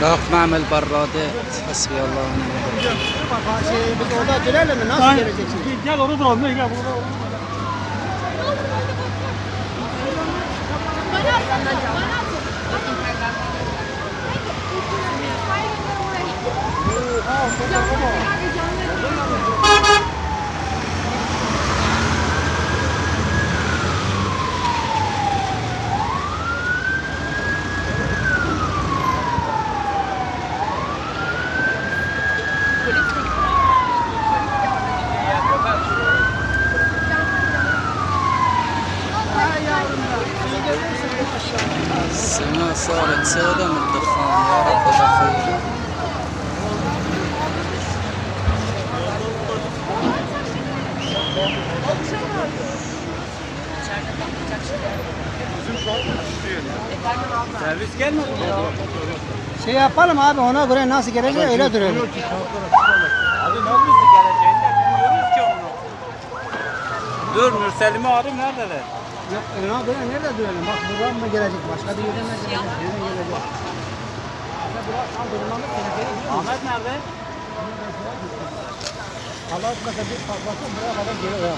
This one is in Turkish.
Kalk معمل برادات حسبي الله ونعم الوكيل. Bak السماء صارت سوداء من الدخان يا رب الأخير Servis gelmedi mi? Şey yapalım abi ona göre nasıl gelecek öyle duralım. Abi ne olursa geleceğini de bilmiyoruz ki onu. Dur Nurselim'i arayayım neredeler? Yok ona göre nerede duralım? Bak buradan mı gelecek? Başka bir yerden mi gelecek? Nereden gelecek? Ahmet nerede? Allah etmese bir patlasın buraya kadar gelir ya.